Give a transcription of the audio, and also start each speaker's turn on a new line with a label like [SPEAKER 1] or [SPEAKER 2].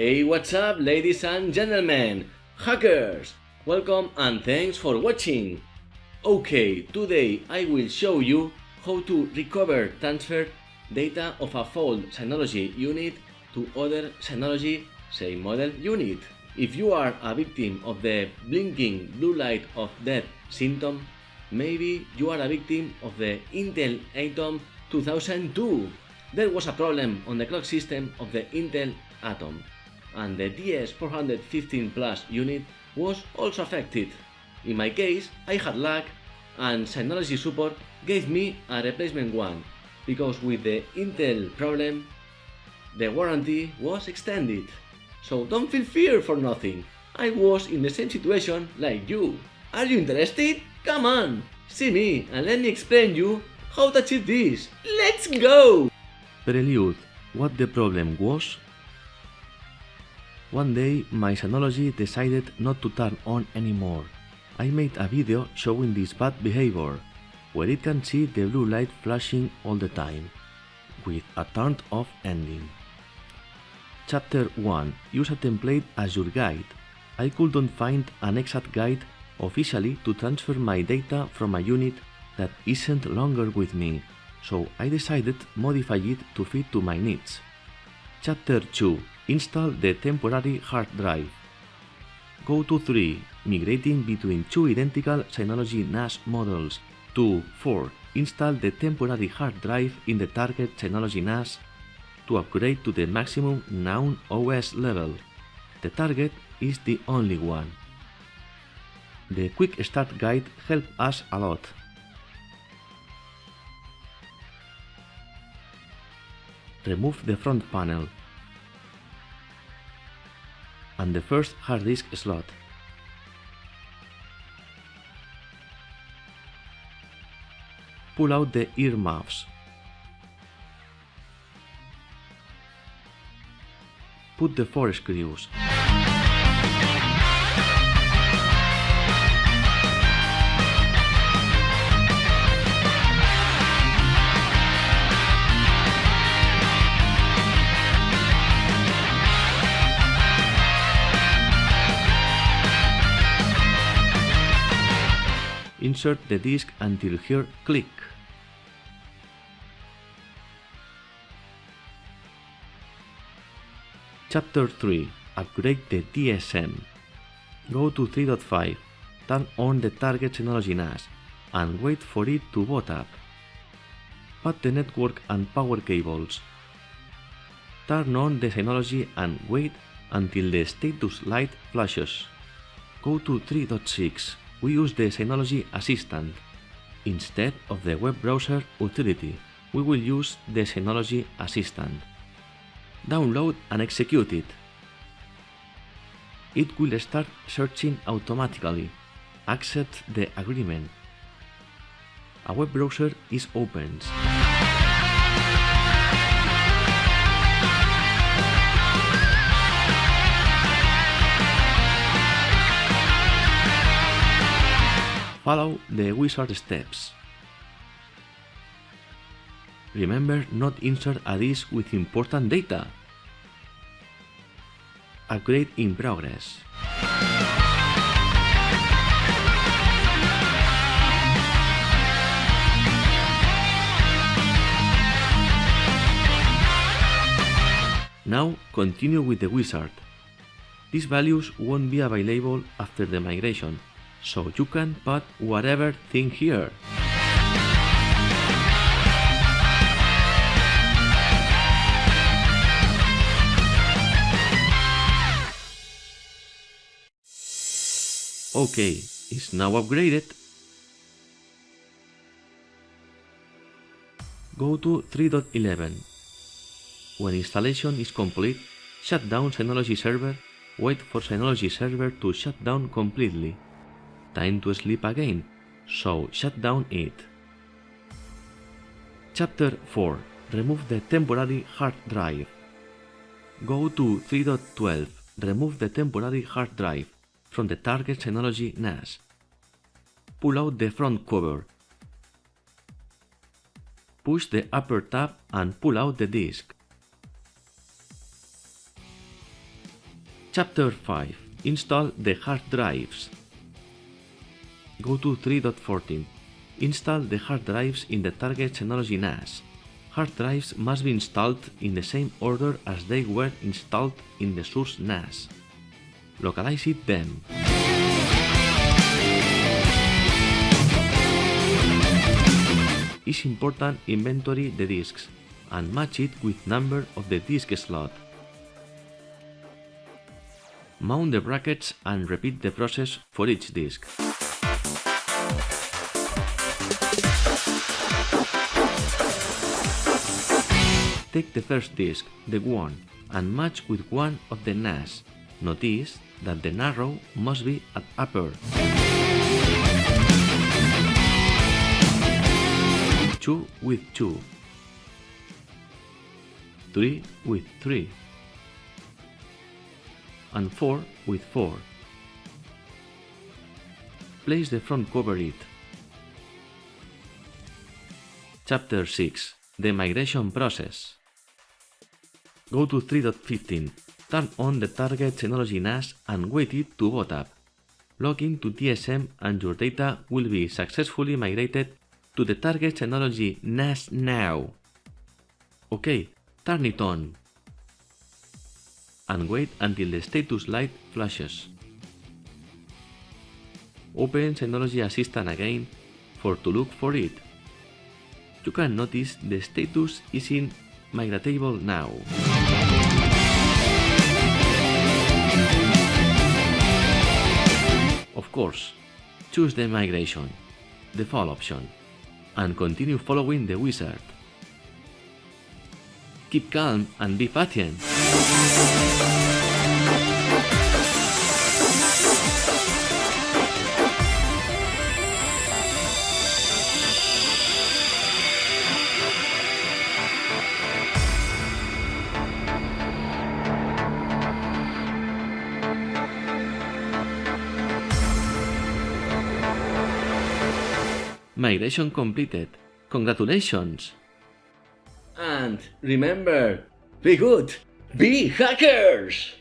[SPEAKER 1] Hey, what's up, ladies and gentlemen, hackers! Welcome and thanks for watching. Okay, today I will show you how to recover transfer data of a fault Synology unit to other Synology same model unit. If you are a victim of the blinking blue light of death symptom, maybe you are a victim of the Intel Atom 2002. There was a problem on the clock system of the Intel Atom and the DS415 Plus unit was also affected. In my case, I had luck and Synology support gave me a replacement one, because with the Intel problem, the warranty was extended. So don't feel fear for nothing. I was in the same situation like you. Are you interested? Come on, see me and let me explain you how to achieve this. Let's go!
[SPEAKER 2] Prelude, what the problem was? One day my Synology decided not to turn on anymore. I made a video showing this bad behavior, where it can see the blue light flashing all the time, with a turned off ending. Chapter 1 Use a template as your guide. I couldn't find an exact guide officially to transfer my data from a unit that isn't longer with me, so I decided modify it to fit to my needs. Chapter 2 Install the temporary hard drive. Go to 3. Migrating between two identical Synology NAS models. 2. 4. Install the temporary hard drive in the target Synology NAS to upgrade to the maximum known OS level. The target is the only one. The quick start guide helped us a lot. Remove the front panel and the first hard disk slot. Pull out the earmuffs. Put the four screws. Insert the disk until here click. Chapter 3 Upgrade the DSM Go to 3.5, turn on the target Synology NAS and wait for it to boot up. Put the network and power cables. Turn on the Synology and wait until the status light flashes. Go to 3.6 we use the Synology Assistant. Instead of the web browser utility, we will use the Synology Assistant. Download and execute it. It will start searching automatically. Accept the agreement. A web browser is opened. Follow the wizard steps. Remember not insert a disk with important data. Upgrade in progress. Now continue with the wizard. These values won't be available after the migration, so you can put whatever thing here. Okay, it's now upgraded. Go to 3.11. When installation is complete, shut down Synology server, wait for Synology server to shut down completely time to sleep again, so shut down it. Chapter 4 Remove the temporary hard drive. Go to 3.12 Remove the temporary hard drive from the target Synology NAS. Pull out the front cover. Push the upper tab and pull out the disk. Chapter 5 Install the hard drives. Go to 3.14. Install the hard drives in the target Synology NAS. Hard drives must be installed in the same order as they were installed in the source NAS. Localize it then. It's important inventory the disks and match it with number of the disk slot. Mount the brackets and repeat the process for each disk. Take the first disk, the one, and match with one of the NAS. Notice that the narrow must be at upper. 2 with 2. 3 with 3 and 4 with 4. Place the front cover it. Chapter 6 The Migration Process Go to 3.15, turn on the target Synology NAS and wait it to boot up. Log in to DSM and your data will be successfully migrated to the target Synology NAS now. OK, turn it on and wait until the status light flashes. Open Synology Assistant again for to look for it. You can notice the status is in Migratable now. Course, choose the migration, the default option, and continue following the wizard. Keep calm and be patient. Migration completed. Congratulations!
[SPEAKER 1] And remember, be good, be hackers!